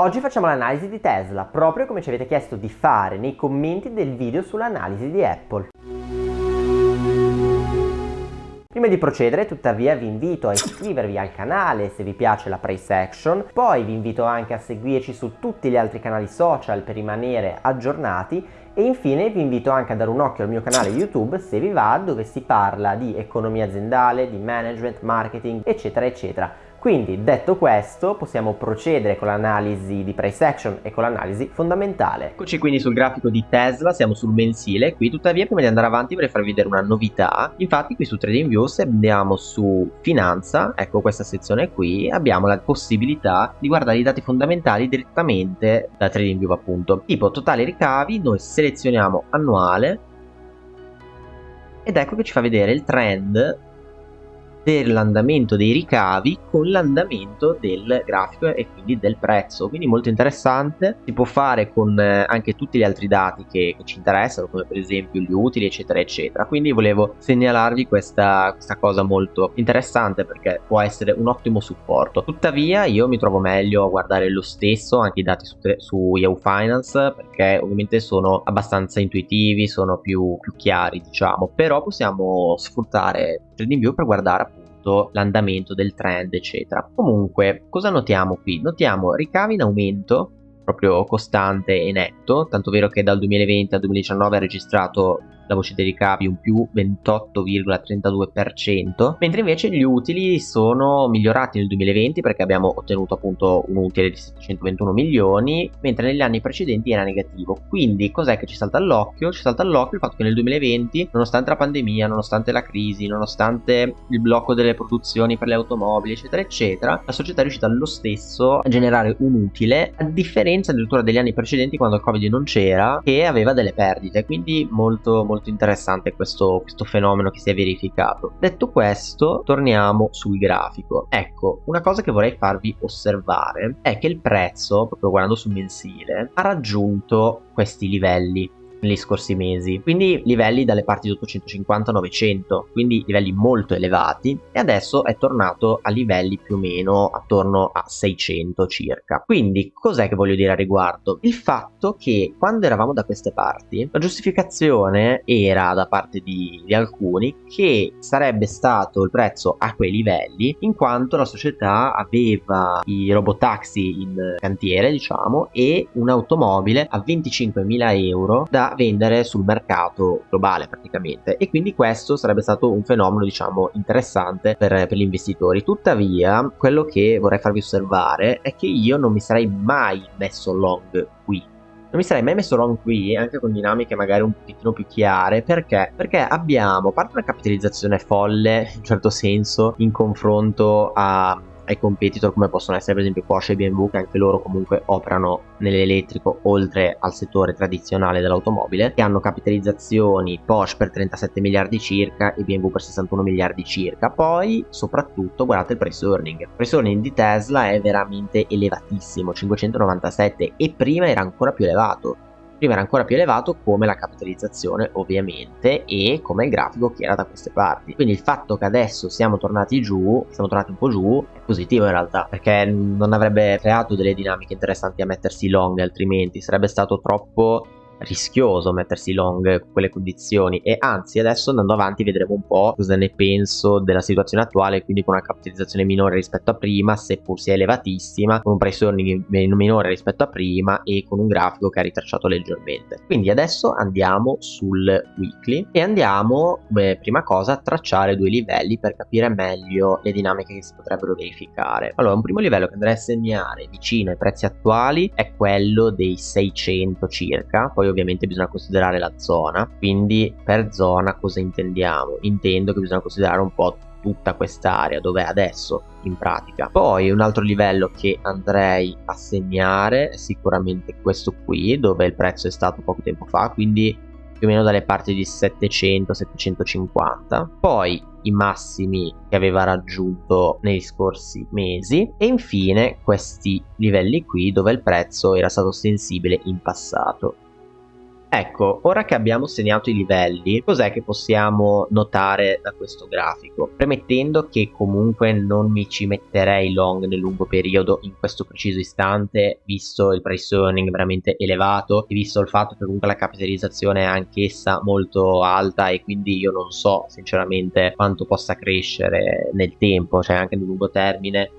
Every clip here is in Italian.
Oggi facciamo l'analisi di Tesla, proprio come ci avete chiesto di fare nei commenti del video sull'analisi di Apple. Prima di procedere tuttavia vi invito a iscrivervi al canale se vi piace la price action, poi vi invito anche a seguirci su tutti gli altri canali social per rimanere aggiornati. E infine vi invito anche a dare un occhio al mio canale YouTube se vi va dove si parla di economia aziendale, di management, marketing eccetera eccetera quindi detto questo possiamo procedere con l'analisi di price action e con l'analisi fondamentale. Eccoci quindi sul grafico di Tesla, siamo sul mensile qui, tuttavia prima di andare avanti vorrei farvi vedere una novità, infatti qui su TradingView se andiamo su finanza, ecco questa sezione qui, abbiamo la possibilità di guardare i dati fondamentali direttamente da TradingView appunto, tipo totale ricavi, noi selezioniamo annuale ed ecco che ci fa vedere il trend dell'andamento dei ricavi con l'andamento del grafico e quindi del prezzo. Quindi molto interessante. Si può fare con eh, anche tutti gli altri dati che, che, ci interessano come per esempio gli utili eccetera eccetera. Quindi volevo segnalarvi questa, questa cosa molto interessante perché può essere un ottimo supporto. Tuttavia io mi trovo meglio a guardare lo stesso anche i dati su, su Yahoo Finance perché ovviamente sono abbastanza intuitivi sono più, più chiari diciamo. Però possiamo sfruttare TradingView per guardare appunto l'andamento del trend eccetera. Comunque cosa notiamo qui? Notiamo ricavi in aumento proprio costante e netto tanto vero che dal 2020 al 2019 ha registrato la voce dei ricavi un più 28,32%, mentre invece gli utili sono migliorati nel 2020 perché abbiamo ottenuto appunto un utile di 721 milioni, mentre negli anni precedenti era negativo. Quindi cos'è che ci salta all'occhio? Ci salta all'occhio il fatto che nel 2020, nonostante la pandemia, nonostante la crisi, nonostante il blocco delle produzioni per le automobili, eccetera, eccetera, la società è riuscita lo stesso a generare un utile, a differenza addirittura degli anni precedenti quando il Covid non c'era, che aveva delle perdite, quindi molto molto molto interessante questo, questo fenomeno che si è verificato. Detto questo, torniamo sul grafico. Ecco, una cosa che vorrei farvi osservare è che il prezzo, proprio guardando sul mensile, ha raggiunto questi livelli negli scorsi mesi, quindi livelli dalle parti di 850 900, quindi livelli molto elevati e adesso è tornato a livelli più o meno attorno a 600 circa. Quindi cos'è che voglio dire a riguardo? Il fatto che quando eravamo da queste parti la giustificazione era da parte di, di alcuni che sarebbe stato il prezzo a quei livelli in quanto la società aveva i robotaxi in cantiere diciamo e un'automobile a 25.000 euro da vendere sul mercato globale praticamente. E quindi questo sarebbe stato un fenomeno diciamo interessante per, per gli investitori. Tuttavia quello che vorrei farvi osservare è che io non mi sarei mai messo long qui. Non mi sarei mai messo long qui anche con dinamiche magari un pochettino più chiare. Perché? Perché abbiamo a parte una capitalizzazione folle in un certo senso in confronto a ai competitor come possono essere per esempio Porsche e BMW che anche loro comunque operano nell'elettrico oltre al settore tradizionale dell'automobile che hanno capitalizzazioni Porsche per 37 miliardi circa e BMW per 61 miliardi circa. Poi soprattutto guardate il price earning. Il price earning di Tesla è veramente elevatissimo 597 e prima era ancora più elevato prima era ancora più elevato come la capitalizzazione ovviamente e come il grafico che era da queste parti. Quindi il fatto che adesso siamo tornati giù siamo tornati un po' giù è positivo in realtà perché non avrebbe creato delle dinamiche interessanti a mettersi long altrimenti sarebbe stato troppo rischioso mettersi long con quelle condizioni. E anzi adesso andando avanti vedremo un po' cosa ne penso della situazione attuale quindi con una capitalizzazione minore rispetto a prima seppur sia elevatissima con un price earning minore rispetto a prima e con un grafico che ha ritracciato leggermente. Quindi adesso andiamo sul weekly e andiamo come prima cosa a tracciare due livelli per capire meglio le dinamiche che si potrebbero verificare. Allora un primo livello che andrei a segnare vicino ai prezzi attuali è quello dei 600 circa poi ovviamente bisogna considerare la zona quindi per zona cosa intendiamo? Intendo che bisogna considerare un po' tutta quest'area dove è adesso in pratica. Poi un altro livello che andrei a segnare è sicuramente questo qui dove il prezzo è stato poco tempo fa quindi più o meno dalle parti di 700-750 poi i massimi che aveva raggiunto negli scorsi mesi. E infine questi livelli qui dove il prezzo era stato sensibile in passato Ecco, ora che abbiamo segnato i livelli, cos'è che possiamo notare da questo grafico? Premettendo che comunque non mi ci metterei long nel lungo periodo in questo preciso istante, visto il price earning veramente elevato e visto il fatto che comunque la capitalizzazione è anch'essa molto alta e quindi io non so sinceramente quanto possa crescere nel tempo, cioè anche nel lungo termine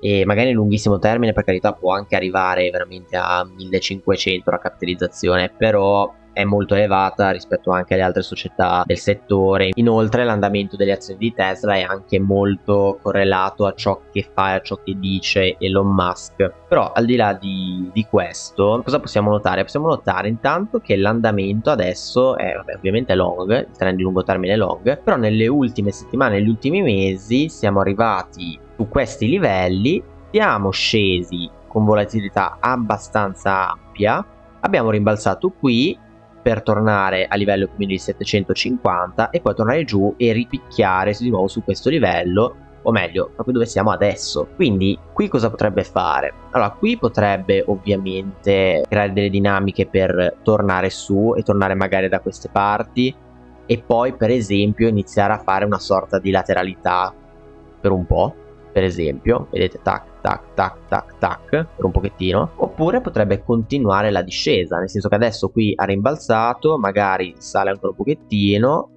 e magari nel lunghissimo termine per carità può anche arrivare veramente a 1500 la capitalizzazione però è molto elevata rispetto anche alle altre società del settore inoltre l'andamento delle azioni di Tesla è anche molto correlato a ciò che fa e a ciò che dice Elon Musk però al di là di, di questo cosa possiamo notare? possiamo notare intanto che l'andamento adesso è vabbè, ovviamente long il trend di lungo termine è long però nelle ultime settimane negli ultimi mesi siamo arrivati su questi livelli siamo scesi con volatilità abbastanza ampia abbiamo rimbalzato qui per tornare a livello quindi di 750 e poi tornare giù e ripicchiare di nuovo su questo livello o meglio proprio dove siamo adesso. Quindi qui cosa potrebbe fare? Allora qui potrebbe ovviamente creare delle dinamiche per tornare su e tornare magari da queste parti e poi per esempio iniziare a fare una sorta di lateralità per un po' per esempio, vedete tac tac tac tac tac per un pochettino, oppure potrebbe continuare la discesa, nel senso che adesso qui ha rimbalzato, magari sale ancora un pochettino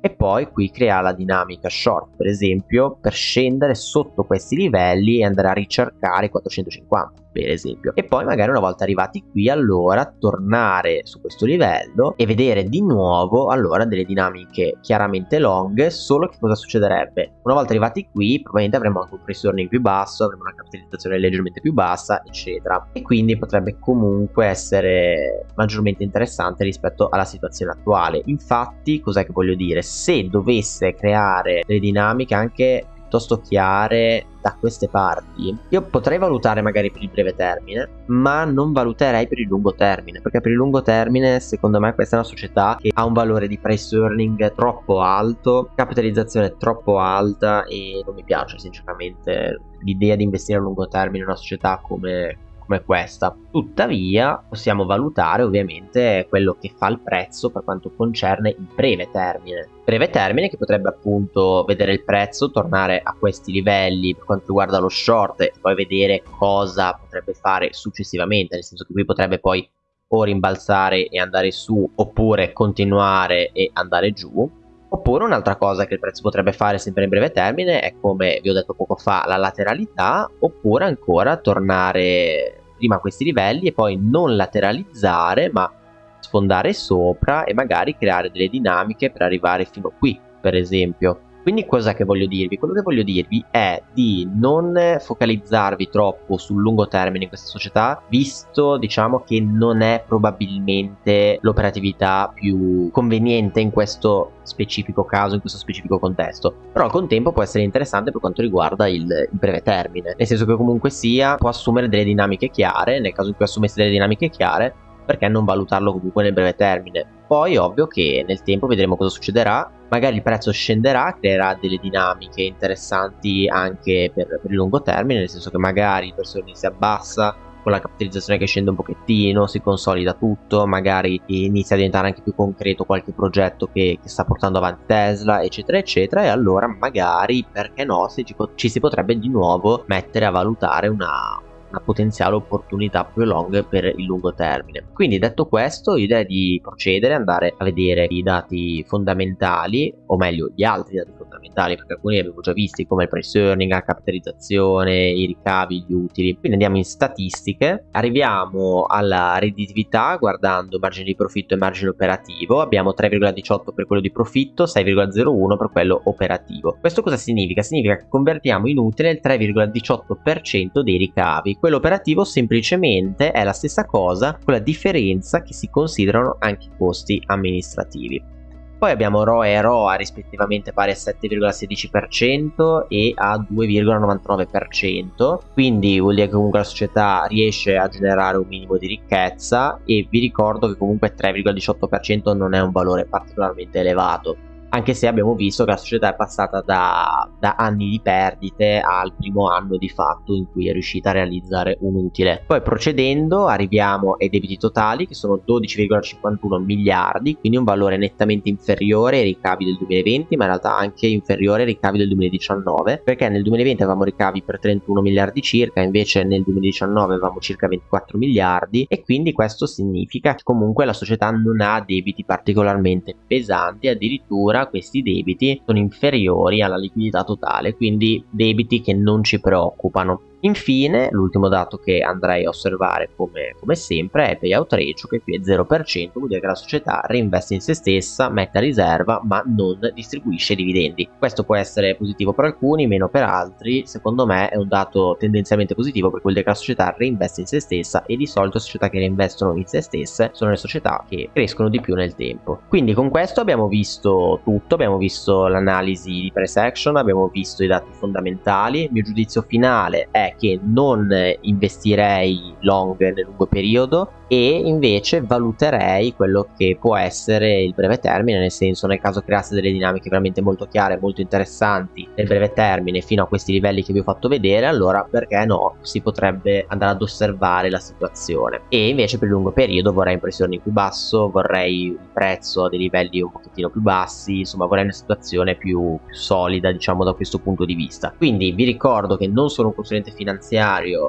e poi qui crea la dinamica short per esempio per scendere sotto questi livelli e andare a ricercare 450 per esempio. E poi magari una volta arrivati qui allora tornare su questo livello e vedere di nuovo allora delle dinamiche chiaramente long solo che cosa succederebbe? Una volta arrivati qui probabilmente avremo anche un price earning più basso avremo una capitalizzazione leggermente più bassa eccetera. E quindi potrebbe comunque essere maggiormente interessante rispetto alla situazione attuale. Infatti cos'è che voglio dire? Se dovesse creare delle dinamiche anche piuttosto chiare da queste parti, io potrei valutare magari per il breve termine, ma non valuterei per il lungo termine, perché per il lungo termine secondo me questa è una società che ha un valore di price earning troppo alto, capitalizzazione troppo alta e non mi piace sinceramente l'idea di investire a lungo termine in una società come come questa. Tuttavia possiamo valutare ovviamente quello che fa il prezzo per quanto concerne il breve termine. Breve termine che potrebbe appunto vedere il prezzo tornare a questi livelli per quanto riguarda lo short e poi vedere cosa potrebbe fare successivamente, nel senso che qui potrebbe poi o rimbalzare e andare su oppure continuare e andare giù Oppure un'altra cosa che il prezzo potrebbe fare sempre in breve termine è come vi ho detto poco fa la lateralità oppure ancora tornare prima questi livelli e poi non lateralizzare ma sfondare sopra e magari creare delle dinamiche per arrivare fino qui per esempio quindi cosa che voglio dirvi? Quello che voglio dirvi è di non focalizzarvi troppo sul lungo termine in questa società, visto diciamo che non è probabilmente l'operatività più conveniente in questo specifico caso, in questo specifico contesto. Però al contempo può essere interessante per quanto riguarda il, il breve termine, nel senso che comunque sia può assumere delle dinamiche chiare, nel caso in cui assumesse delle dinamiche chiare, perché non valutarlo comunque nel breve termine? Poi ovvio che nel tempo vedremo cosa succederà, magari il prezzo scenderà, creerà delle dinamiche interessanti anche per, per il lungo termine, nel senso che magari il prezzo si abbassa, con la capitalizzazione che scende un pochettino, si consolida tutto, magari inizia a diventare anche più concreto qualche progetto che, che sta portando avanti Tesla, eccetera, eccetera, e allora magari, perché no, ci, ci si potrebbe di nuovo mettere a valutare una, una potenziale opportunità più long per il lungo termine. Quindi detto questo, io direi di procedere, andare a vedere i dati fondamentali, o meglio gli altri dati fondamentali, perché alcuni li abbiamo già visti come il price earning, la capitalizzazione, i ricavi, gli utili. Quindi andiamo in statistiche, arriviamo alla redditività guardando margine di profitto e margine operativo, abbiamo 3,18 per quello di profitto, 6,01 per quello operativo. Questo cosa significa? Significa che convertiamo in utile il 3,18% dei ricavi quello operativo semplicemente è la stessa cosa con la differenza che si considerano anche i costi amministrativi. Poi abbiamo ROE e ROA rispettivamente pari a 7,16% e a 2,99%, quindi vuol dire che comunque la società riesce a generare un minimo di ricchezza e vi ricordo che comunque 3,18% non è un valore particolarmente elevato anche se abbiamo visto che la società è passata da, da anni di perdite al primo anno di fatto in cui è riuscita a realizzare un utile. Poi procedendo arriviamo ai debiti totali che sono 12,51 miliardi, quindi un valore nettamente inferiore ai ricavi del 2020, ma in realtà anche inferiore ai ricavi del 2019, perché nel 2020 avevamo ricavi per 31 miliardi circa, invece nel 2019 avevamo circa 24 miliardi e quindi questo significa che comunque la società non ha debiti particolarmente pesanti, addirittura questi debiti sono inferiori alla liquidità totale, quindi debiti che non ci preoccupano. Infine, l'ultimo dato che andrei a osservare come, come, sempre è payout ratio che qui è 0%, vuol dire che la società reinveste in se stessa, mette a riserva ma non distribuisce dividendi. Questo può essere positivo per alcuni, meno per altri, secondo me è un dato tendenzialmente positivo perché vuol dire che la società reinveste in se stessa e di solito società che reinvestono in se stesse sono le società che crescono di più nel tempo. Quindi con questo abbiamo visto tutto, abbiamo visto l'analisi di price action, abbiamo visto i dati fondamentali, il mio giudizio finale è che non investirei long nel lungo periodo e invece valuterei quello che può essere il breve termine, nel senso nel caso creasse delle dinamiche veramente molto chiare, molto interessanti nel breve termine fino a questi livelli che vi ho fatto vedere, allora perché no, si potrebbe andare ad osservare la situazione. E invece per il lungo periodo vorrei impressioni più basso, vorrei il prezzo a dei livelli un pochettino più bassi, insomma vorrei una situazione più, più solida diciamo da questo punto di vista. Quindi vi ricordo che non sono un consulente finanziario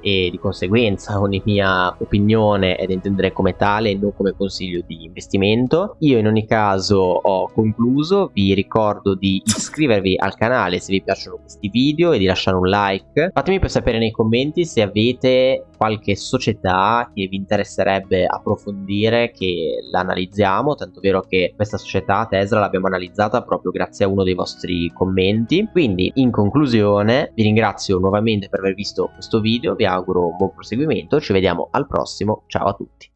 e di conseguenza ogni mia opinione è dentro intendere come tale e non come consiglio di investimento. Io in ogni caso ho concluso, vi ricordo di iscrivervi al canale se vi piacciono questi video e di lasciare un like. Fatemi poi sapere nei commenti se avete qualche società che vi interesserebbe approfondire che l'analizziamo, tanto vero che questa società Tesla l'abbiamo analizzata proprio grazie a uno dei vostri commenti. Quindi in conclusione vi ringrazio nuovamente per aver visto questo video, vi auguro un buon proseguimento, ci vediamo al prossimo, ciao a tutti.